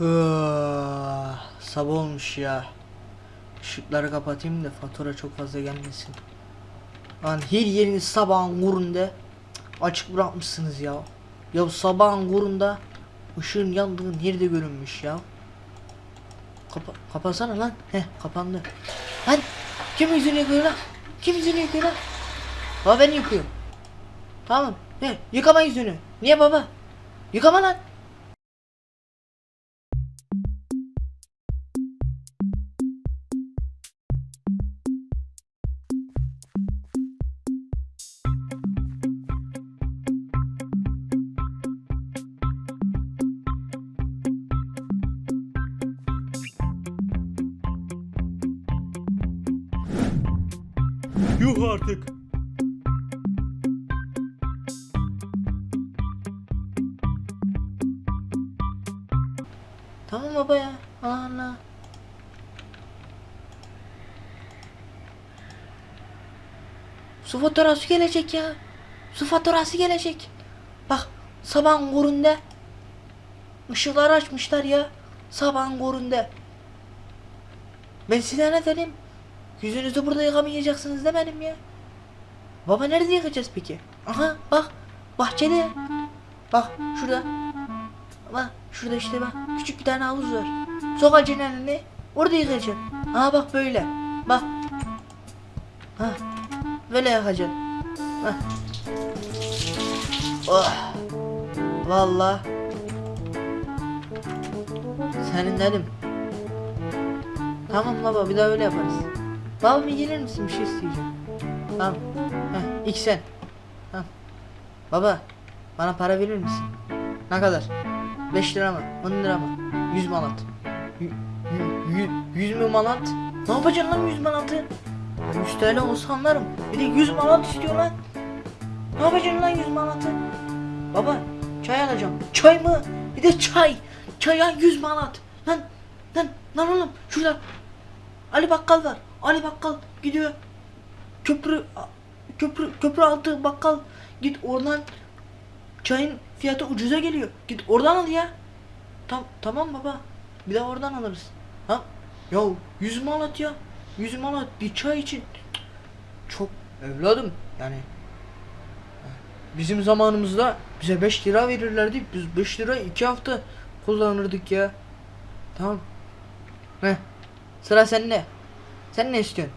Ah, Sabah olmuş ya. Işıkları kapatayım da fatura çok fazla gelmesin. Lan her yerini sabahın kurunda açık bırakmışsınız ya. Ya sabahın kurunda ışığın yandığı nerede görünmüş ya. Kapa kapatsana lan. Heh kapandı. Lan kim yüzünü yıkıyor lan? Kim yüzünü yıkıyor lan? Baba ben yıkıyorum. Tamam. He yıkama yüzünü. Niye baba? Yıkama lan. Yuh artık. Tamam baba ya. Allah Allah. Su faturası gelecek ya. Su faturası gelecek. Bak sabahın korunda. Işıkları açmışlar ya. Sabahın korunda. Ben size ne dedim? Yüzünüzü burada yıkamayacaksınız demedim ya. Baba nerede yıkayacağız peki? Aha bak. Bahçede. Bak şurada. Bak şurada işte bak küçük bir tane havuz var. Sokacaksın elini orada yıkayacaksın. Ha bak böyle. Bak. Ha. Böyle yıkacaksın. Ha. Oh. Valla. Senin dedim. Tamam baba bir daha öyle yaparız. Baba bir gelir misin bir şey isteyeceğim. Tamam. Heh, ilk sen. Tamam. Baba bana para verir misin? Ne kadar? 5 lira mı? 10 lira mı? 100 manat. 100 mü manat? Ne yapacaksın lan 100 manatı? 100 TL olsa anlarım. Bir de 100 manat istiyor lan. Ne yapacaksın lan 100 manatı? Baba çay alacağım. Çay mı? Bir de çay. Çaya 100 manat. Lan lan lan oğlum şurada Ali Bakkal var. Ali Bakkal gidiyor. Köprü köprü köprü altı bakkal git oradan çayın fiyatı ucuza geliyor. Git oradan al ya. Tam tamam baba. Bir de oradan alırız. Ha? Ya 100 manat ya. 100 manat bir çay için. Çok evladım yani. Bizim zamanımızda bize 5 lira verirlerdi. Biz 5 lira 2 hafta kullanırdık ya. Tamam. Heh. Sıra sende. Sen ne istiyorsun?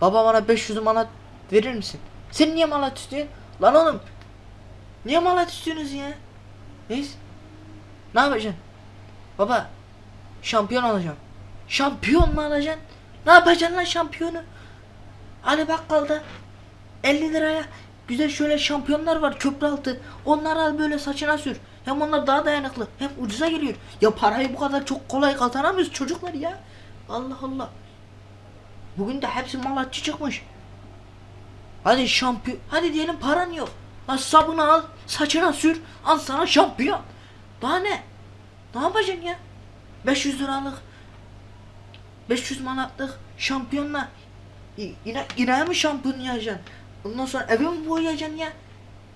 Baba bana 500 manat verir misin? Sen niye manat istiyorsun? Lan oğlum. Niye manat istiyorsunuz ya? Neyse. Ne yapacaksın? Baba. Şampiyon olacağım. Şampiyon mu alacaksın? Ne yapacaksın lan şampiyonu? Ali Bakkal'da 50 liraya güzel şöyle şampiyonlar var köprü altı. Onları al böyle saçına sür. Hem onlar daha dayanıklı hem ucuza geliyor. Ya parayı bu kadar çok kolay kazanamıyoruz çocuklar ya. Allah Allah. Bugün de hepsi malatçı çıkmış. Hadi şampiyon. Hadi diyelim paran yok. Lan sabunu al, saçına sür, al sana şampiyon. Daha ne? Ne yapacaksın ya? 500 liralık 500 manatlık şampiyonla yine yine mi şampiyon yapacaksın? Ondan sonra eve mi boyayacaksın ya?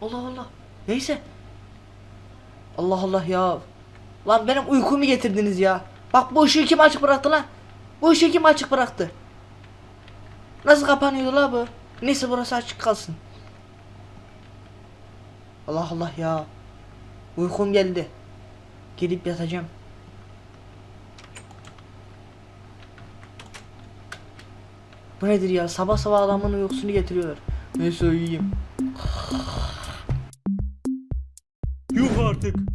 Allah Allah. Neyse. Allah Allah ya. Lan benim uykumu getirdiniz ya. Bak bu ışığı kim açık bıraktı lan? Bu ışığı kim açık bıraktı? Nasıl kapanıyordu la bu? Neyse burası açık kalsın. Allah Allah ya. Uykum geldi. Gidip yatacağım. Bu nedir ya? Sabah sabah adamın uykusunu getiriyorlar. Neyse uyuyayım. Yuh artık.